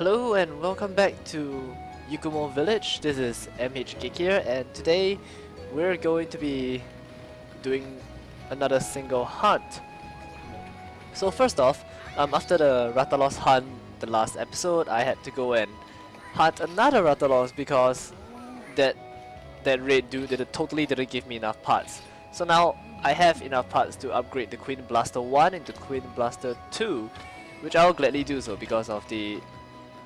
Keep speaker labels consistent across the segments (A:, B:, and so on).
A: Hello and welcome back to Yukumo Village. This is MH Geek here and today we're going to be doing another single hunt. So first off, um, after the Rathalos hunt the last episode, I had to go and hunt another Rathalos because that that raid dude did totally didn't give me enough parts. So now I have enough parts to upgrade the Queen Blaster 1 into Queen Blaster 2 which I'll gladly do so because of the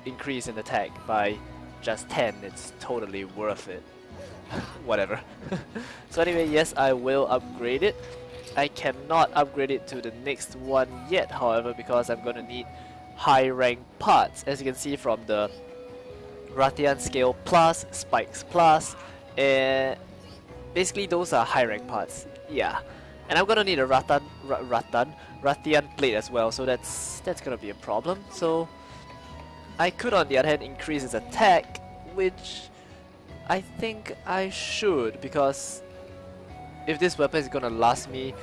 A: increase in attack by just 10, it's totally worth it. Whatever. so anyway, yes, I will upgrade it. I cannot upgrade it to the next one yet, however, because I'm gonna need high rank parts. As you can see from the Rathian Scale Plus, Spikes Plus, and basically those are high rank parts. Yeah. And I'm gonna need a Ratan, Ratan, Rathian plate as well, so that's that's gonna be a problem. So I could on the other hand increase his attack, which I think I should because if this weapon is gonna last me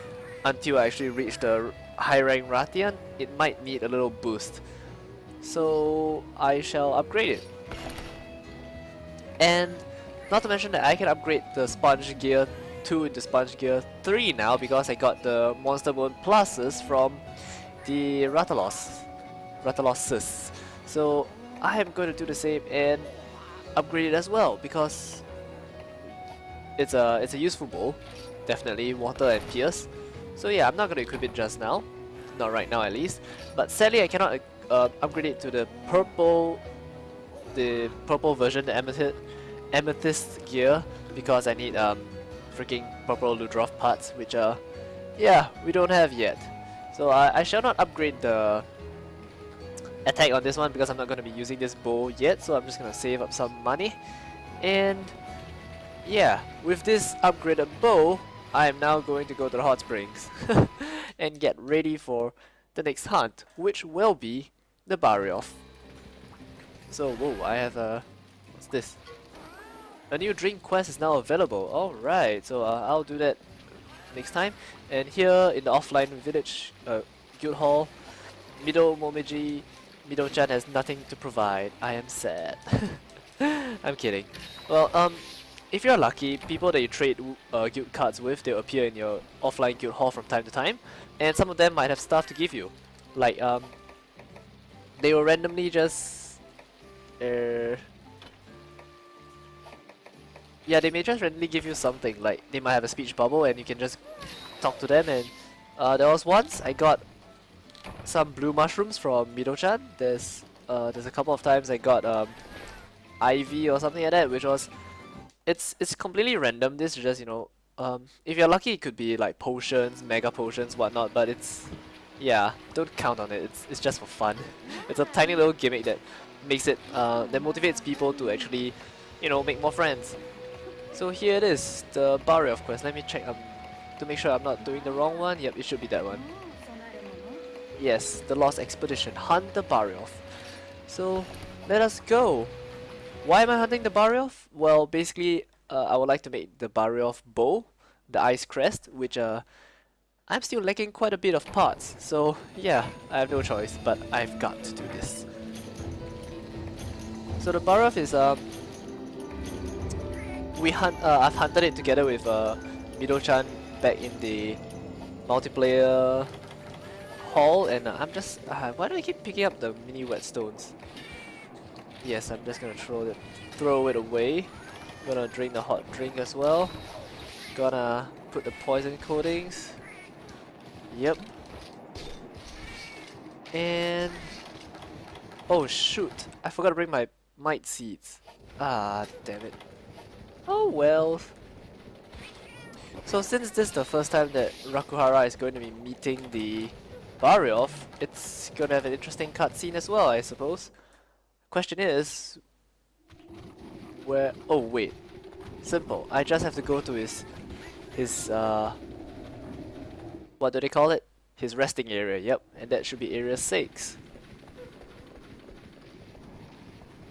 A: until I actually reach the high rank Rathian, it might need a little boost. So I shall upgrade it. And not to mention that I can upgrade the sponge gear 2 into Sponge Gear 3 now because I got the Monster Bone pluses from the Rathalos. Rathaloses. So I am going to do the same and upgrade it as well because it's a it's a useful bow. Definitely water and pierce. So yeah, I'm not going to equip it just now. Not right now at least. But sadly I cannot uh, upgrade it to the purple the purple version, the amethyst amethyst gear because I need um freaking purple Ludroth parts, which uh, yeah, we don't have yet. So uh, I shall not upgrade the attack on this one because I'm not going to be using this bow yet, so I'm just going to save up some money. And yeah, with this upgraded bow, I am now going to go to the hot springs and get ready for the next hunt, which will be the Barioth. So, whoa, I have a... what's this? A new drink quest is now available. Alright, so uh, I'll do that next time. And here in the offline village uh, guild hall, middle Momiji Mido-chan has nothing to provide. I am sad. I'm kidding. Well, um, if you're lucky, people that you trade uh, guild cards with, they'll appear in your offline guild hall from time to time. And some of them might have stuff to give you. Like, um, they will randomly just... Uh, yeah, they may just randomly give you something, like they might have a speech bubble and you can just talk to them and uh, there was once I got some blue mushrooms from Mido-chan. There's uh, there's a couple of times I got um, Ivy or something like that, which was it's it's completely random. This is just you know um, if you're lucky, it could be like potions, mega potions, whatnot. But it's yeah, don't count on it. It's it's just for fun. it's a tiny little gimmick that makes it uh, that motivates people to actually you know make more friends. So here it is, the Barioth of course. Let me check um, to make sure I'm not doing the wrong one. Yep, it should be that one. Yes, the Lost Expedition. Hunt the Barioth. So, let us go. Why am I hunting the Barioth? Well, basically, uh, I would like to make the Barioth bow, the Ice Crest, which uh, I'm still lacking quite a bit of parts. So, yeah, I have no choice, but I've got to do this. So the Barioth is um, we hunt. Uh, I've hunted it together with uh, Mido-chan back in the multiplayer hall, and uh, I'm just. Uh, why do I keep picking up the mini whetstones? Yes, I'm just gonna throw it, throw it away. Gonna drink the hot drink as well. Gonna put the poison coatings. Yep. And oh shoot! I forgot to bring my might seeds. Ah, damn it. Oh well. So since this is the first time that Rakuhara is going to be meeting the Barioth, it's to have an interesting cutscene as well, I suppose. Question is... Where... Oh wait. Simple. I just have to go to his... His, uh... What do they call it? His resting area, yep. And that should be area 6.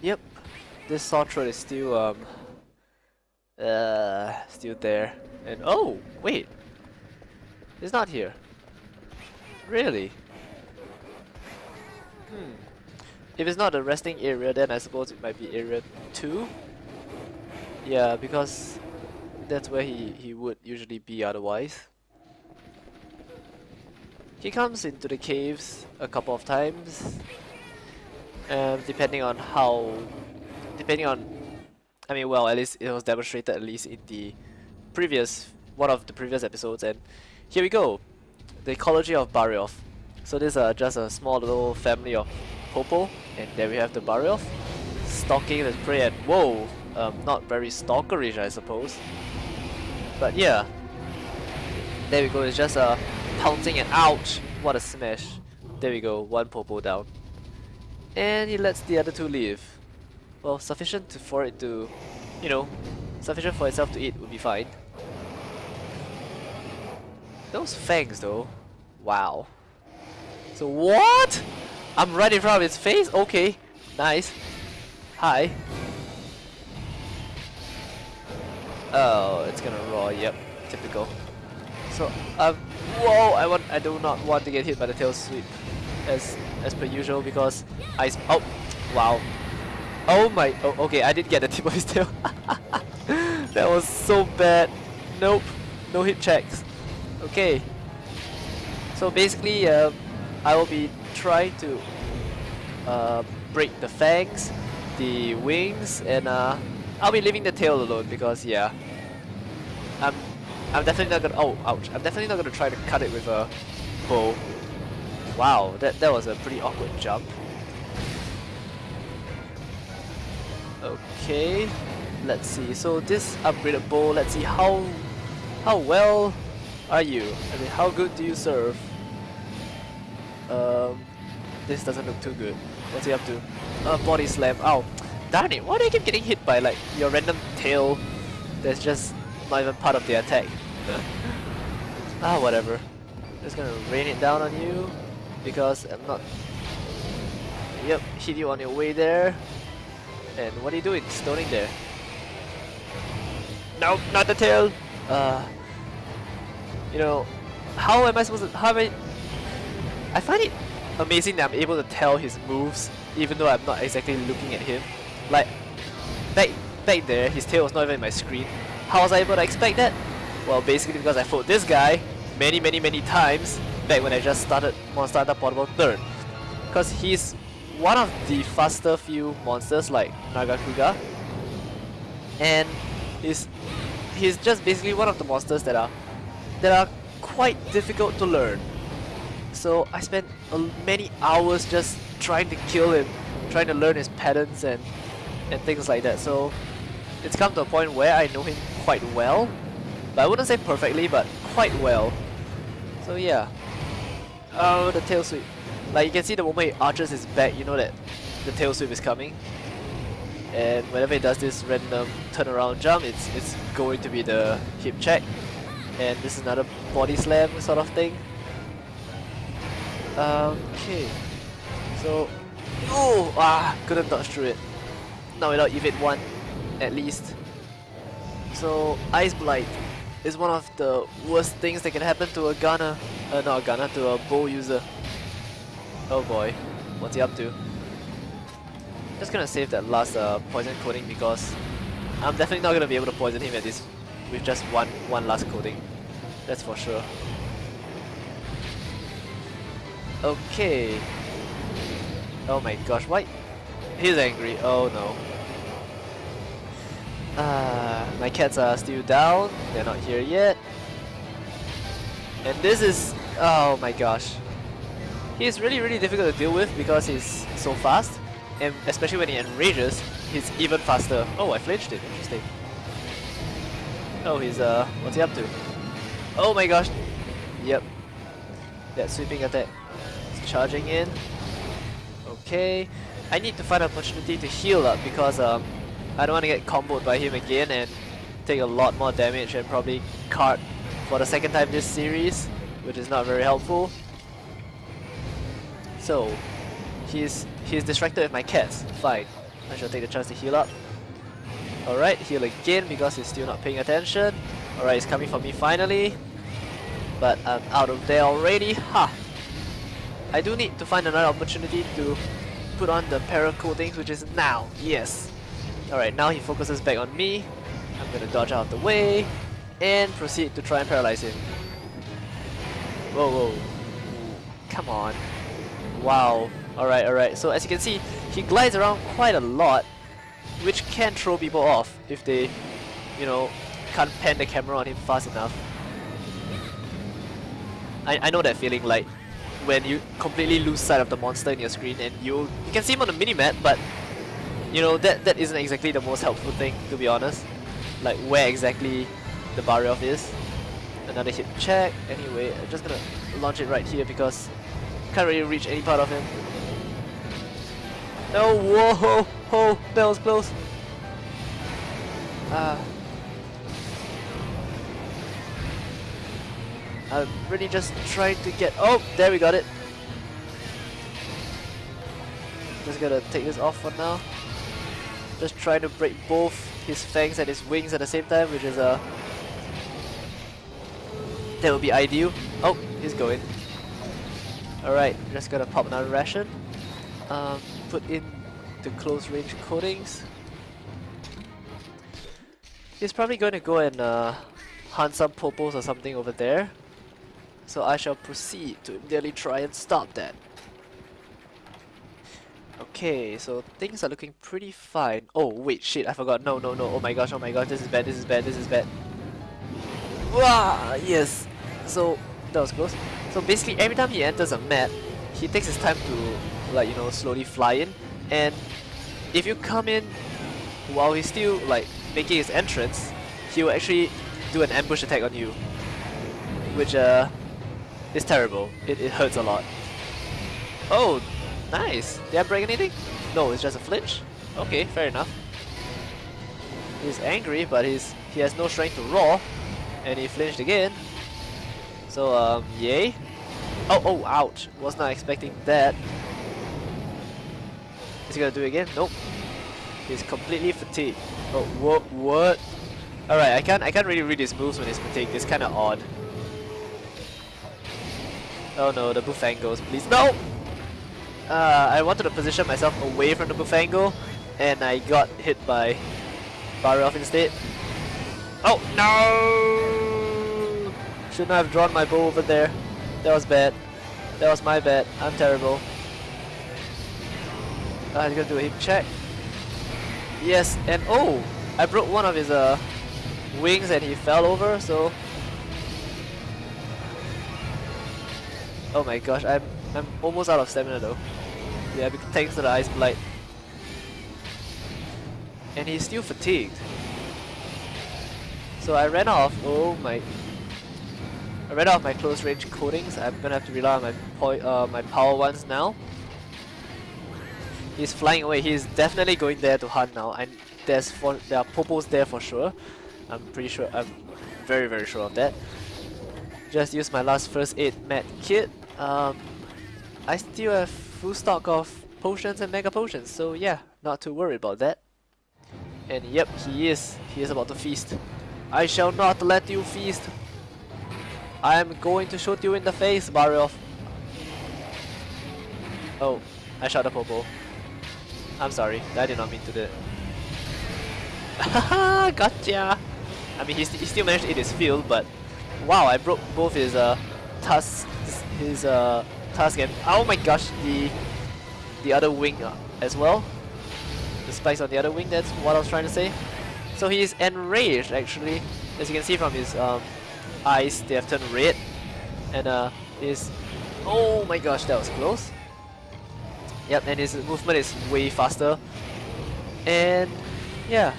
A: Yep. This sore is still, um... Uh, still there. And oh, wait. It's not here. Really? Hmm. if it's not the resting area, then I suppose it might be area 2. Yeah, because that's where he, he would usually be otherwise. He comes into the caves a couple of times, um, depending on how, depending on, I mean, well, at least it was demonstrated at least in the previous, one of the previous episodes, and here we go, the ecology of Barioth. So this is uh, just a small little family of Popo, and there we have the Barioth, stalking the prey, and whoa, um, not very stalkerish I suppose. But yeah, there we go, it's just a uh, pouncing and ouch, what a smash. There we go, one Popo down. And he lets the other two leave. Well, sufficient to, for it to, you know, sufficient for itself to eat would be fine. Those fangs though, wow. So what? I'm right in front of his face? Okay, nice. Hi. Oh, it's gonna roar, yep, typical. So, um, whoa, I want, I do not want to get hit by the tail sweep as, as per usual because I, oh, wow. Oh my, oh, okay, I did get the tip of his tail. that was so bad. Nope, no hit checks. Okay. So basically, uh, I will be trying to uh, break the fangs, the wings, and uh, I'll be leaving the tail alone because yeah, I'm I'm definitely not gonna. Oh, ouch! I'm definitely not gonna try to cut it with a bow. Wow, that that was a pretty awkward jump. Okay, let's see. So this upgraded bow, let's see how how well are you? I mean, how good do you serve? Um, this doesn't look too good. What's he up to? Uh, body slam. Oh, Darn it, why do I keep getting hit by like your random tail that's just not even part of the attack? ah, whatever. Just gonna rain it down on you because I'm not... Yep, hit you on your way there. And what are you doing? Stoning there. Nope, not the tail! Uh, you know, how am I supposed to... How am I... I find it amazing that I'm able to tell his moves even though I'm not exactly looking at him. Like, back, back there, his tail was not even in my screen. How was I able to expect that? Well, basically because I fought this guy many, many, many times back when I just started Monster Hunter Portable 3rd. Because he's one of the faster few monsters like Nargacuga. And he's, he's just basically one of the monsters that are, that are quite difficult to learn. So I spent many hours just trying to kill him, trying to learn his patterns and and things like that. So it's come to a point where I know him quite well, but I wouldn't say perfectly, but quite well. So yeah. Oh, the tail sweep. Like you can see the moment he arches his back, you know that the tail sweep is coming. And whenever he does this random turnaround jump, it's it's going to be the hip check. And this is another body slam sort of thing. Okay. So, oh, ah, couldn't dodge through it not without Evade 1, at least. So, Ice Blight is one of the worst things that can happen to a gunner, uh, not a gunner, to a bow user. Oh boy, what's he up to? Just gonna save that last uh, poison coating because I'm definitely not gonna be able to poison him at this with just one one last coating. That's for sure. Okay. Oh my gosh, why? He's angry. Oh no. Uh, my cats are still down. They're not here yet. And this is... Oh my gosh. He's really really difficult to deal with because he's so fast. And especially when he enrages, he's even faster. Oh, I flinched it. Interesting. Oh, he's uh... What's he up to? Oh my gosh. Yep. That sweeping attack. He's charging in. Okay. I need to find an opportunity to heal up because um, I don't want to get comboed by him again and take a lot more damage and probably card for the second time this series, which is not very helpful. So, he's he's distracted with my cats. Fine. I shall take the chance to heal up. Alright, heal again because he's still not paying attention. Alright, it's coming for me finally. But I'm out of there already. Ha! I do need to find another opportunity to put on the para which is now. Yes. Alright, now he focuses back on me. I'm gonna dodge out of the way and proceed to try and paralyze him. Whoa, whoa. Come on. Wow. Alright, alright. So as you can see, he glides around quite a lot, which can throw people off if they, you know, can't pan the camera on him fast enough. I, I know that feeling like when you completely lose sight of the monster in your screen and you you can see him on the minimap but you know that that isn't exactly the most helpful thing to be honest. Like where exactly the Barioth is. Another hit check. Anyway I'm just gonna launch it right here because can't really reach any part of him. No whoa ho that was close. Ah I'm really just trying to get... Oh, there we got it. Just gonna take this off for now. Just trying to break both his fangs and his wings at the same time, which is a... Uh, that would be ideal. Oh, he's going. Alright, just gonna pop another ration. Um, put in the close range coatings. He's probably going to go and uh, hunt some popos or something over there. So I shall proceed to immediately try and stop that. Okay, so things are looking pretty fine. Oh wait, shit, I forgot. No, no, no. Oh my gosh, oh my gosh, this is bad, this is bad, this is bad. Wow, yes. So, that was close. So basically, every time he enters a map, he takes his time to, like, you know, slowly fly in. And if you come in while he's still, like, making his entrance, he will actually do an ambush attack on you. Which, uh, it's terrible. It, it hurts a lot. Oh, nice. Did I break anything? No, it's just a flinch. Okay, fair enough. He's angry, but he's he has no strength to roar, and he flinched again. So um, yay. Oh, oh, ouch! Was not expecting that. Is he gonna do it again? Nope. He's completely fatigued. Oh, what? What? All right, I can't I can't really read his moves when he's fatigued. It's kind of odd. Oh no, the Bullfangos, please. No! Uh, I wanted to position myself away from the Bullfango, and I got hit by Barioth instead. Oh, no! Shouldn't have drawn my bow over there. That was bad. That was my bad. I'm terrible. Uh, he's gonna do a hip check. Yes, and oh! I broke one of his uh, wings and he fell over, so Oh my gosh, I'm I'm almost out of stamina though. Yeah, thanks to the ice blight. And he's still fatigued. So I ran off. Oh my! I ran off my close range coatings. I'm gonna have to rely on my uh, my power ones now. He's flying away. He's definitely going there to hunt now. And there's for there are popos there for sure. I'm pretty sure. I'm very very sure of that. Just use my last first aid med kit um, I still have full stock of potions and mega potions, so yeah, not too worried about that. And yep, he is. He is about to feast. I shall not let you feast. I am going to shoot you in the face, Barioth. Oh, I shot a popo. I'm sorry, I did not mean to do it. Haha, gotcha! I mean, he, st he still managed to eat his field, but wow, I broke both his uh, tusks his uh, task and oh my gosh, the the other wing uh, as well. The spikes on the other wing, that's what I was trying to say. So he's enraged actually. As you can see from his um, eyes, they have turned red. And uh, his... Oh my gosh, that was close. Yep, and his movement is way faster. And yeah.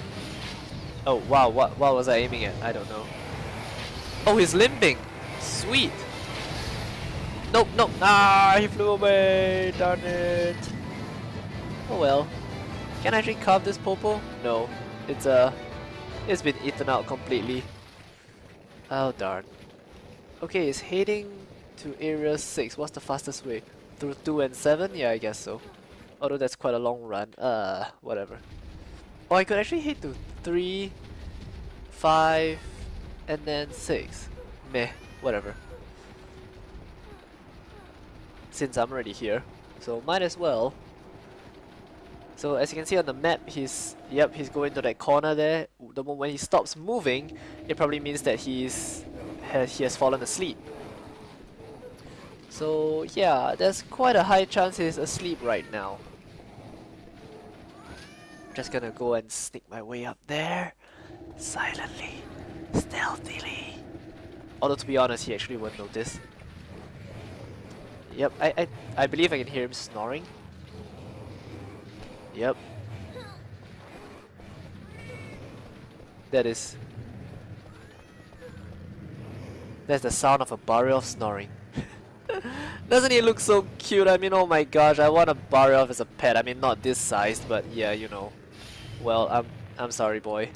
A: Oh wow, what, what was I aiming at? I don't know. Oh, he's limping! Sweet! Nope, nope. Ah, he flew away. Darn it. Oh well. Can I actually carve this popo? No. It's uh, it's been eaten out completely. Oh darn. Okay, it's heading to area 6. What's the fastest way? Through 2 and 7? Yeah, I guess so. Although that's quite a long run. Uh, whatever. Or I could actually hit to 3, 5, and then 6. Meh, whatever since I'm already here. So might as well So as you can see on the map, he's yep, he's going to that corner there. The moment when he stops moving, it probably means that he's he has fallen asleep. So yeah, there's quite a high chance he's asleep right now. Just gonna go and sneak my way up there, silently, stealthily. Although to be honest, he actually won't notice. Yep, I, I, I believe I can hear him snoring. Yep. That is... That's the sound of a Barioth snoring. Doesn't he look so cute? I mean, oh my gosh, I want a Barioth as a pet. I mean, not this sized, but yeah, you know. Well, I'm, I'm sorry, boy.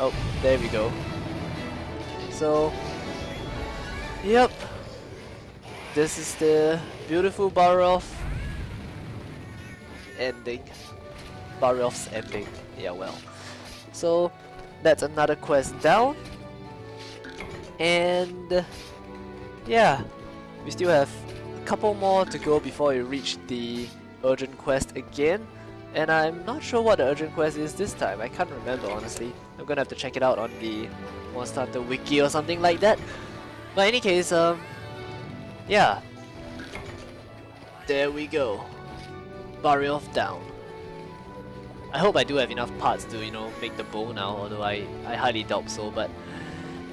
A: Oh, there we go. So, yep. This is the beautiful Barioth ending. Barioth's ending. Yeah, well. So, that's another quest down. And yeah, we still have a couple more to go before we reach the urgent quest again. And I'm not sure what the urgent quest is this time. I can't remember honestly. I'm gonna have to check it out on the Monster Hunter wiki or something like that. But any case, um, yeah. There we go. Barioth down. I hope I do have enough parts to, you know, make the bow now, although I, I highly doubt so, but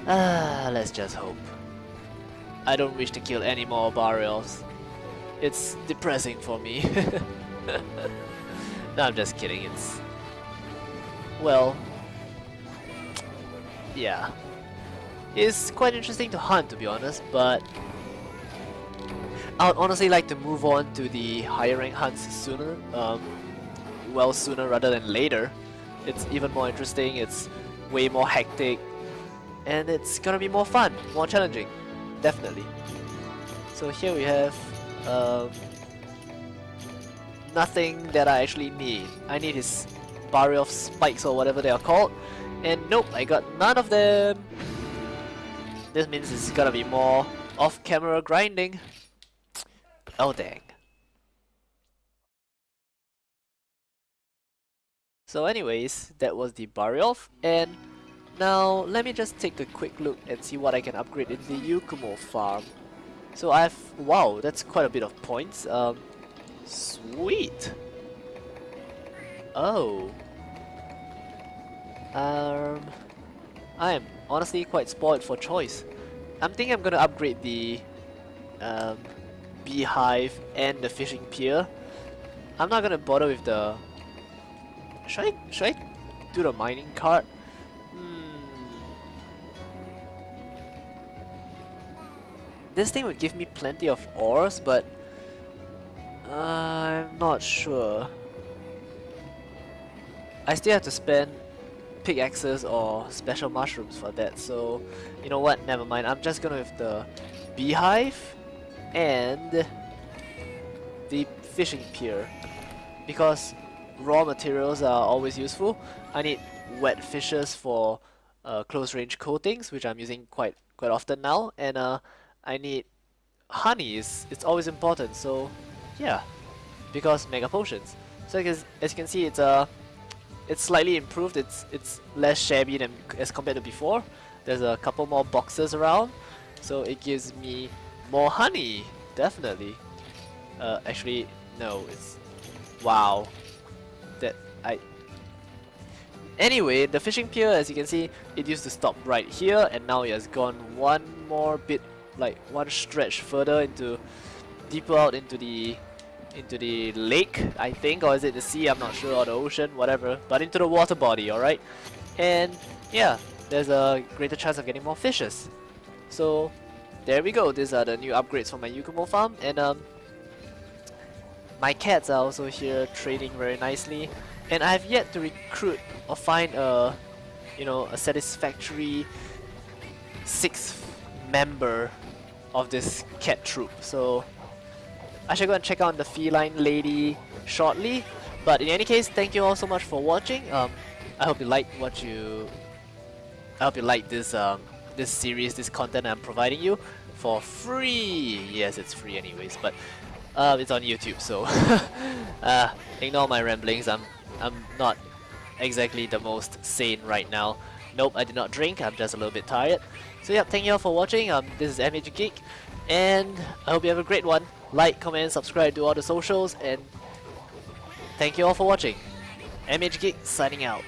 A: ah, let's just hope. I don't wish to kill any more Barioths. It's depressing for me. no, I'm just kidding, it's... Well... Yeah. It's quite interesting to hunt, to be honest, but I would honestly like to move on to the higher rank hunts sooner. Um, well, sooner rather than later. It's even more interesting, it's way more hectic, and it's gonna be more fun, more challenging. Definitely. So here we have um, nothing that I actually need. I need his barrier of spikes or whatever they are called. And nope, I got none of them. This means it's gonna be more off-camera grinding. Oh dang. So anyways, that was the Barioth, and now let me just take a quick look and see what I can upgrade in the Yukumo farm. So I have, wow, that's quite a bit of points. Um, sweet. Oh. Um, I am honestly quite spoiled for choice. I'm thinking I'm gonna upgrade the um, beehive and the fishing pier. I'm not gonna bother with the... Should I, should I do the mining cart? Hmm. This thing would give me plenty of ores, but... Uh, I'm not sure. I still have to spend pickaxes or special mushrooms for that, so... You know what, never mind. I'm just gonna with the beehive and the fishing pier. Because raw materials are always useful. I need wet fishes for uh, close range coatings which I'm using quite quite often now. And uh, I need honey is it's always important. So yeah. Because mega potions. So as, as you can see it's uh it's slightly improved it's it's less shabby than as compared to before there's a couple more boxes around so it gives me more honey, definitely. Uh, actually, no, it's... Wow. That, I... Anyway, the fishing pier, as you can see, it used to stop right here, and now it has gone one more bit, like one stretch further into, deeper out into the, into the lake, I think, or is it the sea, I'm not sure, or the ocean, whatever, but into the water body, alright? And, yeah, there's a greater chance of getting more fishes. So, there we go, these are the new upgrades for my Yukumo farm. And um, my cats are also here trading very nicely. And I have yet to recruit or find a you know a satisfactory sixth member of this cat troop. So I should go and check out the feline lady shortly. But in any case, thank you all so much for watching. Um, I hope you like what you. I hope you like this um this series, this content I'm providing you for free. Yes, it's free anyways, but uh, it's on YouTube, so uh, ignore my ramblings. I'm I'm not exactly the most sane right now. Nope, I did not drink. I'm just a little bit tired. So yeah, thank you all for watching. Um, this is MH Geek, and I hope you have a great one. Like, comment, subscribe to all the socials, and thank you all for watching. MHGeek signing out.